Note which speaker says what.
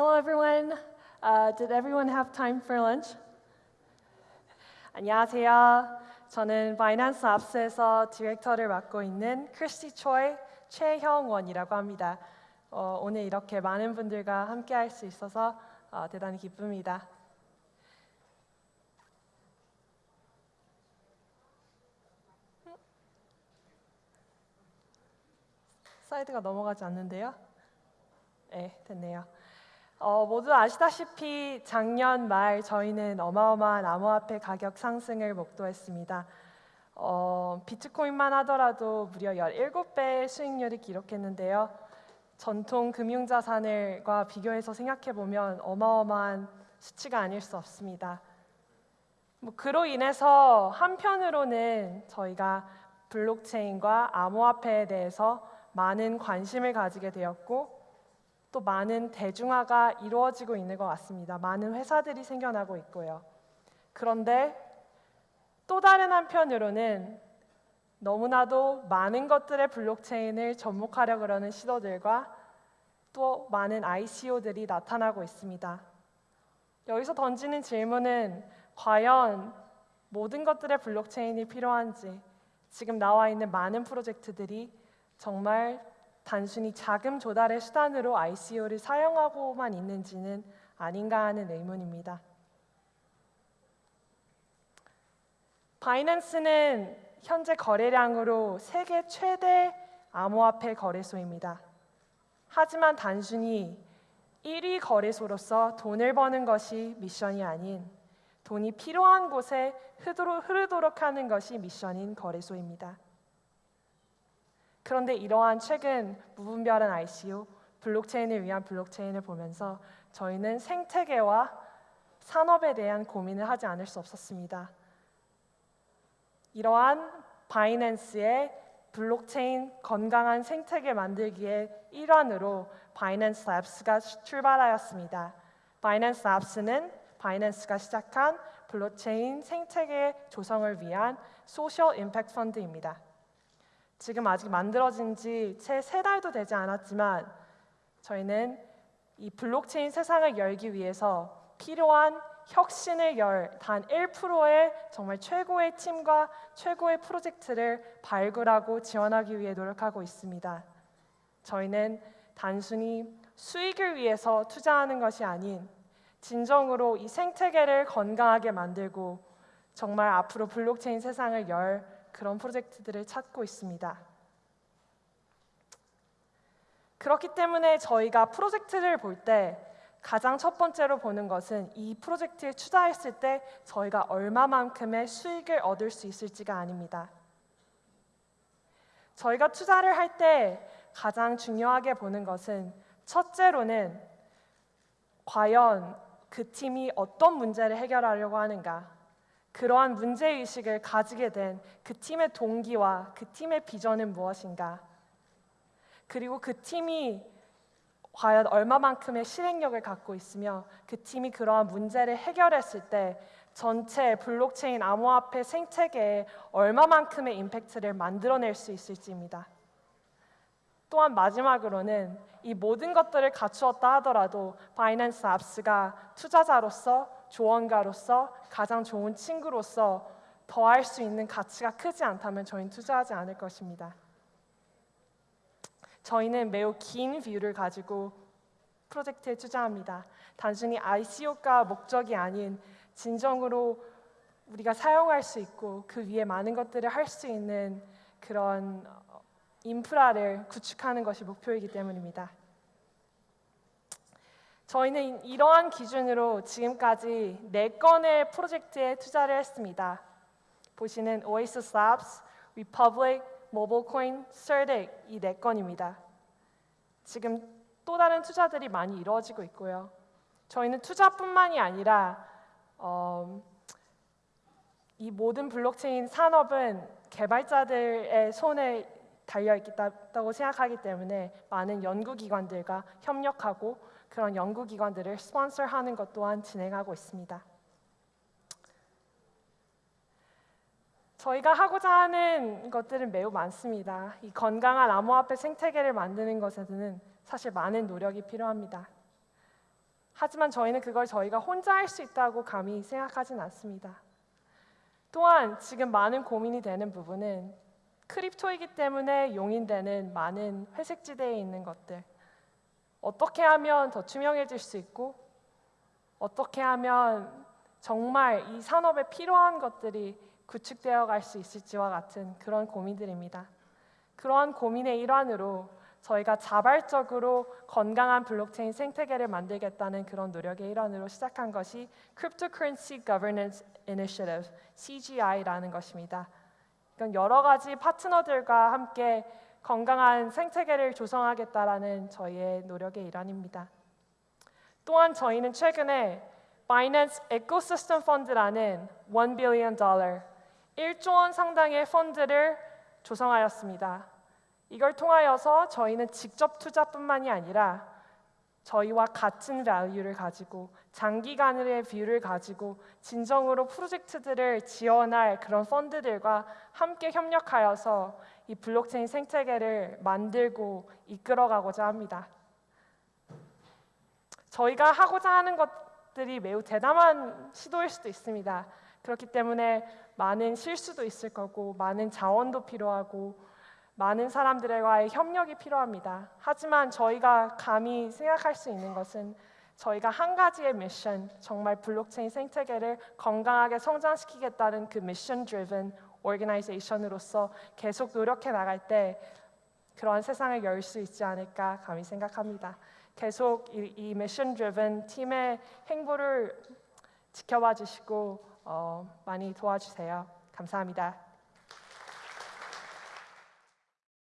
Speaker 1: Hello, everyone. Uh, did everyone have time for lunch? 안녕하세요. 저는 바이낸스 랩스에서 디렉터를 맡고 있는 크리스티 초이 최형원이라고 합니다. 어, 오늘 이렇게 많은 분들과 함께 할 수 있어서 어, 대단히 기쁩니다. 슬라이드가 넘어가지 않는데요. 네, 됐네요. 어, 모두 아시다시피 작년 말 저희는 어마어마한 암호화폐 가격 상승을 목도했습니다. 어, 비트코인만 하더라도 무려 17배의 수익률을 기록했는데요. 전통 금융자산을과 비교해서 생각해 보면 어마어마한 수치가 아닐 수 없습니다. 뭐 그로 인해서 한편으로는 저희가 블록체인과 암호화폐에 대해서 많은 관심을 가지게 되었고 또 많은 대중화가 이루어지고 있는 것 같습니다. 많은 회사들이 생겨나고 있고요. 그런데 또 다른 한편으로는 너무나도 많은 것들의 블록체인을 접목하려 그러는 시도들과 또 많은 ICO들이 나타나고 있습니다. 여기서 던지는 질문은 과연 모든 것들의 블록체인이 필요한지 지금 나와 있는 많은 프로젝트들이 정말 단순히 자금 조달의 수단으로 ICO를 사용하고만 있는지는 아닌가 하는 의문입니다. 바이낸스는 현재 거래량으로 세계 최대 암호화폐 거래소입니다. 하지만 단순히 1위 거래소로서 돈을 버는 것이 미션이 아닌 돈이 필요한 곳에 흐르도록 하는 것이 미션인 거래소입니다. 그런데 이러한 최근 무분별한 ICO, 블록체인을 위한 블록체인을 보면서 저희는 생태계와 산업에 대한 고민을 하지 않을 수 없었습니다. 이러한 바이낸스의 블록체인 건강한 생태계 만들기의 일환으로 바이낸스 랩스가 출발하였습니다. 바이낸스 랩스는 바이낸스가 시작한 블록체인 생태계 조성을 위한 social impact 펀드입니다. 지금 아직 만들어진 지 채 세 달도 되지 않았지만 저희는 이 블록체인 세상을 열기 위해서 필요한 혁신을 열 단 1%의 정말 최고의 팀과 최고의 프로젝트를 발굴하고 지원하기 위해 노력하고 있습니다. 저희는 단순히 수익을 위해서 투자하는 것이 아닌 진정으로 이 생태계를 건강하게 만들고 정말 앞으로 블록체인 세상을 열 그런 프로젝트들을 찾고 있습니다. 그렇기 때문에 저희가 프로젝트를 볼 때 가장 첫 번째로 보는 것은 이 프로젝트에 투자했을 때 저희가 얼마만큼의 수익을 얻을 수 있을지가 아닙니다. 저희가 투자를 할 때 가장 중요하게 보는 것은 첫째로는 과연 그 팀이 어떤 문제를 해결하려고 하는가 그러한 문제의식을 가지게 된 그 팀의 동기와 그 팀의 비전은 무엇인가? 그리고 그 팀이 과연 얼마만큼의 실행력을 갖고 있으며 그 팀이 그러한 문제를 해결했을 때 전체 블록체인 암호화폐 생태계에 얼마만큼의 impact를 만들어낼 수 있을지입니다. 또한 마지막으로는 이 모든 것들을 갖추었다 하더라도 바이낸스 랩스가 투자자로서 조언가로서 가장 좋은 친구로서 더할 수 있는 가치가 크지 않다면 저희는 투자하지 않을 것입니다. 저희는 매우 긴 view를 가지고 프로젝트에 투자합니다. 단순히 ICO가 목적이 아닌 진정으로 우리가 사용할 수 있고 그 위에 많은 것들을 할 수 있는 그런 인프라를 구축하는 것이 목표이기 때문입니다. 저희는 이러한 기준으로 지금까지 네 건의 프로젝트에 투자를 했습니다. 보시는 Oasis Labs, Republic, MobileCoin, Certic 이네 건입니다. 지금 또 다른 투자들이 많이 이루어지고 있고요. 저희는 투자뿐만이 아니라 어, 이 모든 블록체인 산업은 개발자들의 손에 달려 있다고 생각하기 때문에 많은 연구기관들과 협력하고 그런 연구기관들을 스폰서하는 것 또한 진행하고 있습니다. 저희가 하고자 하는 것들은 매우 많습니다. 이 건강한 암호화폐 생태계를 만드는 것에는 사실 많은 노력이 필요합니다. 하지만 저희는 그걸 저희가 혼자 할 수 있다고 감히 생각하진 않습니다. 또한 지금 많은 고민이 되는 부분은 크립토이기 때문에 용인되는 많은 회색지대에 있는 것들 어떻게 하면 더 투명해질 수 있고 어떻게 하면 정말 이 산업에 필요한 것들이 구축되어 갈 수 있을지와 같은 그런 고민들입니다. 그러한 고민의 일환으로 저희가 자발적으로 건강한 블록체인 생태계를 만들겠다는 그런 노력의 일환으로 시작한 것이 Cryptocurrency Governance Initiative (CGI)라는 것입니다. 이건 여러 가지 파트너들과 함께 건강한 생태계를 조성하겠다라는 저희의 노력의 일환입니다. 또한 저희는 최근에 Binance Ecosystem Fund라는 1 billion 달러, 1조 원 상당의 펀드를 조성하였습니다. 이걸 통하여서 저희는 직접 투자뿐만이 아니라 저희와 같은 value를 가지고 장기간의 view를 가지고 진정으로 프로젝트들을 지원할 그런 펀드들과 함께 협력하여서 이 블록체인 생태계를 만들고 이끌어가고자 합니다. 저희가 하고자 하는 것들이 매우 대담한 시도일 수도 있습니다. 그렇기 때문에 많은 실수도 있을 거고 많은 자원도 필요하고 많은 사람들과의 협력이 필요합니다. 하지만 저희가 감히 생각할 수 있는 것은 저희가 한 가지의 미션, 정말 블록체인 생태계를 건강하게 성장시키겠다는 그 mission driven organization으로서 계속 노력해 나갈 때 그러한 세상을 열 수 있지 않을까 감히 생각합니다. 계속 이, 이 mission driven 팀의 행보를 지켜봐 주시고 어, 많이 도와주세요. 감사합니다.